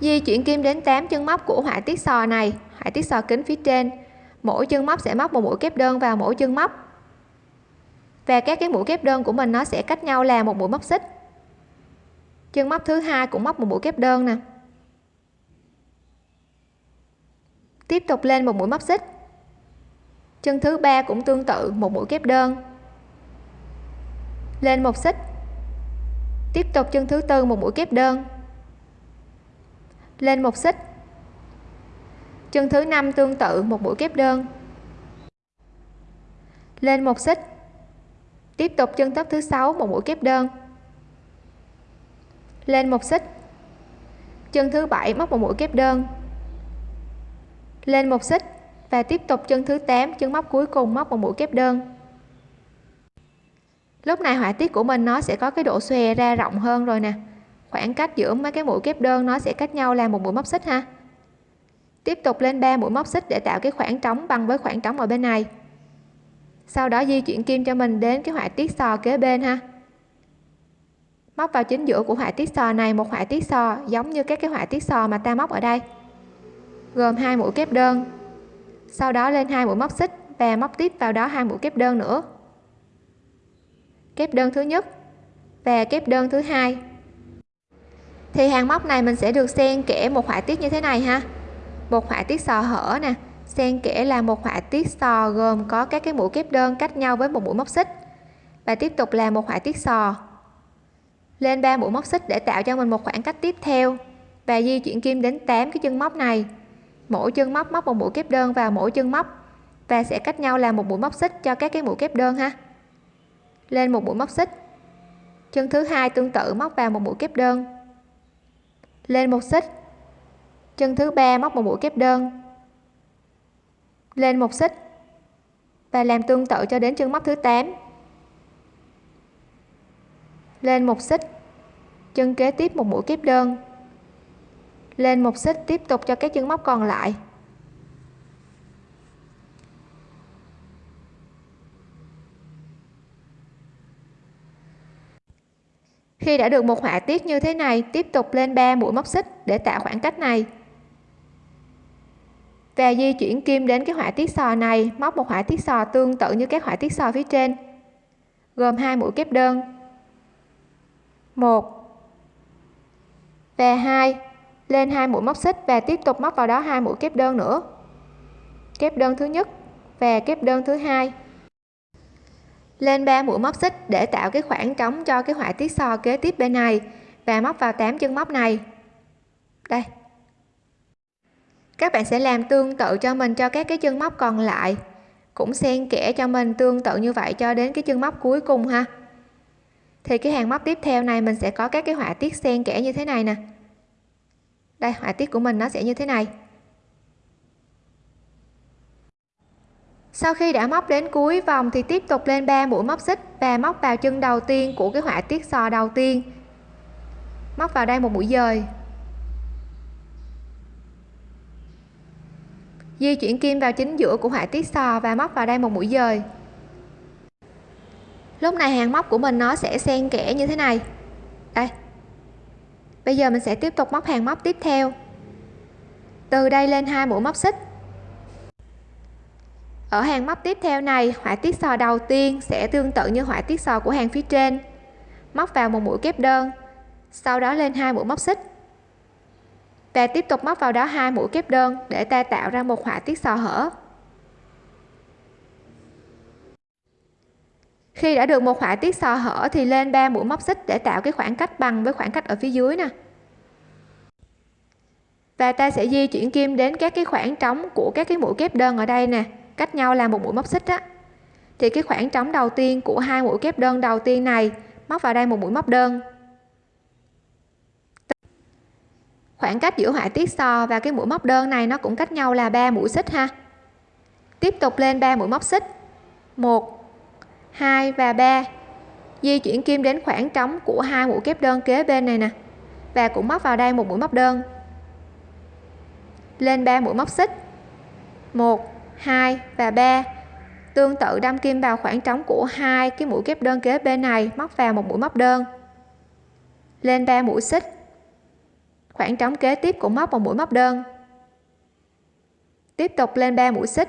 di chuyển kim đến 8 chân móc của họa tiết sò này. Họa tiết sò kính phía trên. Mỗi chân móc sẽ móc một mũi kép đơn vào mỗi chân móc. Và các cái mũi kép đơn của mình nó sẽ cách nhau là một mũi móc xích. Chân móc thứ hai cũng móc một mũi kép đơn nè. Tiếp tục lên một mũi móc xích. Chân thứ ba cũng tương tự, một mũi kép đơn. Lên một xích. Tiếp tục chân thứ tư, một mũi kép đơn lên một xích. Chân thứ năm tương tự một mũi kép đơn. Lên một xích. Tiếp tục chân tóc thứ sáu một mũi kép đơn. Lên một xích. Chân thứ bảy móc một mũi kép đơn. Lên một xích và tiếp tục chân thứ 8 chân móc cuối cùng móc một mũi kép đơn. Lúc này họa tiết của mình nó sẽ có cái độ xòe ra rộng hơn rồi nè khoảng cách giữa mấy cái mũi kép đơn nó sẽ cách nhau là một mũi móc xích ha. Tiếp tục lên 3 mũi móc xích để tạo cái khoảng trống bằng với khoảng trống ở bên này. Sau đó di chuyển kim cho mình đến cái họa tiết sò kế bên ha. Móc vào chính giữa của họa tiết sò này một họa tiết sò giống như các cái họa tiết sò mà ta móc ở đây. Gồm hai mũi kép đơn. Sau đó lên hai mũi móc xích và móc tiếp vào đó hai mũi kép đơn nữa. Kép đơn thứ nhất và kép đơn thứ hai thì hàng móc này mình sẽ được xen kẽ một họa tiết như thế này ha. Một họa tiết sò hở nè, xen kẽ là một họa tiết sò gồm có các cái mũi kép đơn cách nhau với một mũi móc xích. Và tiếp tục là một họa tiết sò. Lên 3 mũi móc xích để tạo cho mình một khoảng cách tiếp theo và di chuyển kim đến 8 cái chân móc này. Mỗi chân móc móc một mũi kép đơn vào mỗi chân móc và sẽ cách nhau là một mũi móc xích cho các cái mũi kép đơn ha. Lên một mũi móc xích. Chân thứ hai tương tự móc vào một mũi kép đơn lên một xích. Chân thứ ba móc một mũi kép đơn. Lên một xích. Và làm tương tự cho đến chân móc thứ 8 lên một xích. Chân kế tiếp một mũi kép đơn. Lên một xích tiếp tục cho các chân móc còn lại. Khi đã được một họa tiết như thế này, tiếp tục lên 3 mũi móc xích để tạo khoảng cách này. Và di chuyển kim đến cái họa tiết sò này, móc một họa tiết sò tương tự như các họa tiết sò phía trên, gồm hai mũi kép đơn. Một. Và hai, lên hai mũi móc xích và tiếp tục móc vào đó hai mũi kép đơn nữa. Kép đơn thứ nhất và kép đơn thứ hai lên 3 mũi móc xích để tạo cái khoảng trống cho cái họa tiết so kế tiếp bên này và móc vào 8 chân móc này. Đây. Các bạn sẽ làm tương tự cho mình cho các cái chân móc còn lại. Cũng xen kẽ cho mình tương tự như vậy cho đến cái chân móc cuối cùng ha. Thì cái hàng móc tiếp theo này mình sẽ có các cái họa tiết xen kẽ như thế này nè. Đây, họa tiết của mình nó sẽ như thế này. Sau khi đã móc đến cuối vòng thì tiếp tục lên 3 mũi móc xích và móc vào chân đầu tiên của cái họa tiết sò đầu tiên. Móc vào đây một mũi dời. Di chuyển kim vào chính giữa của họa tiết sò và móc vào đây một mũi dời. Lúc này hàng móc của mình nó sẽ xen kẽ như thế này. Đây. Bây giờ mình sẽ tiếp tục móc hàng móc tiếp theo. Từ đây lên hai mũi móc xích ở hàng móc tiếp theo này, họa tiết sò đầu tiên sẽ tương tự như họa tiết sò của hàng phía trên. Móc vào một mũi kép đơn, sau đó lên hai mũi móc xích. Và tiếp tục móc vào đó hai mũi kép đơn để ta tạo ra một họa tiết sò hở. Khi đã được một họa tiết sò hở thì lên 3 mũi móc xích để tạo cái khoảng cách bằng với khoảng cách ở phía dưới nè. Và ta sẽ di chuyển kim đến các cái khoảng trống của các cái mũi kép đơn ở đây nè cách nhau là một mũi móc xích á. Thì cái khoảng trống đầu tiên của hai mũi kép đơn đầu tiên này, móc vào đây một mũi móc đơn. Khoảng cách giữa họa tiết sò và cái mũi móc đơn này nó cũng cách nhau là 3 mũi xích ha. Tiếp tục lên 3 mũi móc xích. 1 2 và 3 di chuyển kim đến khoảng trống của hai mũi kép đơn kế bên này nè. Và cũng móc vào đây một mũi móc đơn. Lên 3 mũi móc xích. 1 2 và 3 tương tự, đâm kim vào khoảng trống của hai cái mũi kép đơn kế bên này, móc vào một mũi móc đơn. Lên 3 mũi xích. Khoảng trống kế tiếp cũng móc một mũi móc đơn. Tiếp tục lên 3 mũi xích.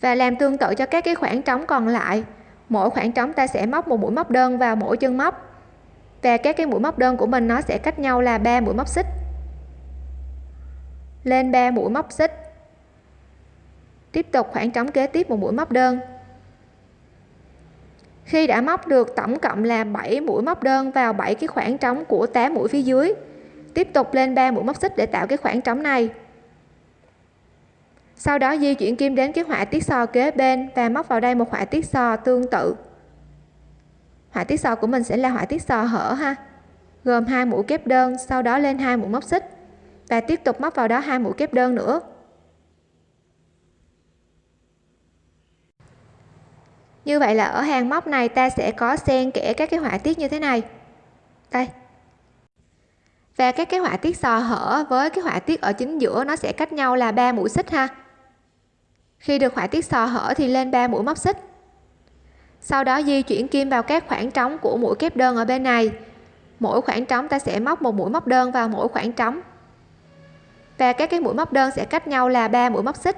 Và làm tương tự cho các cái khoảng trống còn lại. Mỗi khoảng trống ta sẽ móc một mũi móc đơn vào mỗi chân móc. Và các cái mũi móc đơn của mình nó sẽ cách nhau là 3 mũi móc xích lên 3 mũi móc xích. Tiếp tục khoảng trống kế tiếp một mũi móc đơn. Khi đã móc được tổng cộng là 7 mũi móc đơn vào 7 cái khoảng trống của 8 mũi phía dưới, tiếp tục lên 3 mũi móc xích để tạo cái khoảng trống này. Sau đó di chuyển kim đến cái họa tiết sò kế bên và móc vào đây một họa tiết sò tương tự. Họa tiết sò của mình sẽ là họa tiết sò hở ha, gồm hai mũi kép đơn, sau đó lên hai mũi móc xích và tiếp tục móc vào đó hai mũi kép đơn nữa. Như vậy là ở hàng móc này ta sẽ có xen kẽ các cái họa tiết như thế này. Đây. Và các cái họa tiết sò hở với cái họa tiết ở chính giữa nó sẽ cách nhau là ba mũi xích ha. Khi được họa tiết sò hở thì lên 3 mũi móc xích. Sau đó di chuyển kim vào các khoảng trống của mũi kép đơn ở bên này. Mỗi khoảng trống ta sẽ móc một mũi móc đơn vào mỗi khoảng trống và các cái mũi móc đơn sẽ cách nhau là 3 mũi móc xích.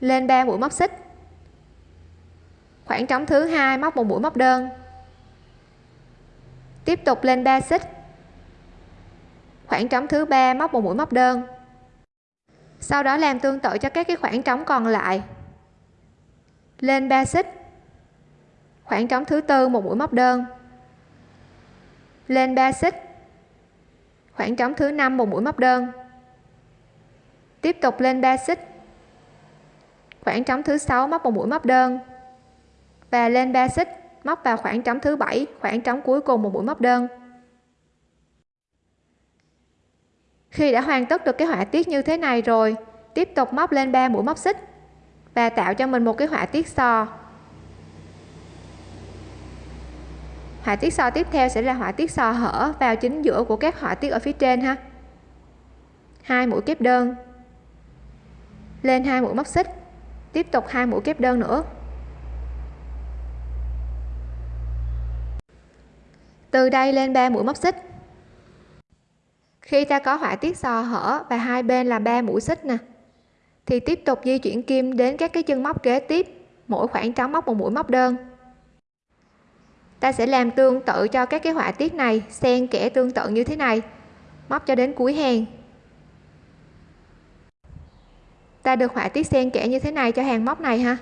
Lên 3 mũi móc xích. Khoảng trống thứ hai móc một mũi móc đơn. Tiếp tục lên 3 xích. Khoảng trống thứ ba móc một mũi móc đơn. Sau đó làm tương tự cho các cái khoảng trống còn lại. Lên 3 xích. Khoảng trống thứ tư một mũi móc đơn. Lên 3 xích. Khoảng trống thứ năm một mũi móc đơn tiếp tục lên 3 xích khoảng trống thứ sáu, móc một mũi móc đơn. Và lên 3 xích móc vào khoảng trống thứ bảy, khoảng trống cuối cùng một mũi móc đơn. Khi đã hoàn tất được cái họa tiết như thế này rồi, tiếp tục móc lên 3 mũi móc xích và tạo cho mình một cái họa tiết sò họa tiết sò tiếp theo sẽ là họa tiết sò hở vào chính giữa của các họa tiết ở phía trên ha. Hai mũi kép đơn lên hai mũi móc xích. Tiếp tục hai mũi kép đơn nữa. Từ đây lên 3 mũi móc xích. Khi ta có họa tiết sò hở và hai bên là ba mũi xích nè, thì tiếp tục di chuyển kim đến các cái chân móc kế tiếp, mỗi khoảng trống móc một mũi móc đơn. Ta sẽ làm tương tự cho các cái họa tiết này, xen kẽ tương tự như thế này, móc cho đến cuối hàng. Ta được họa tiết xen kẽ như thế này cho hàng móc này ha?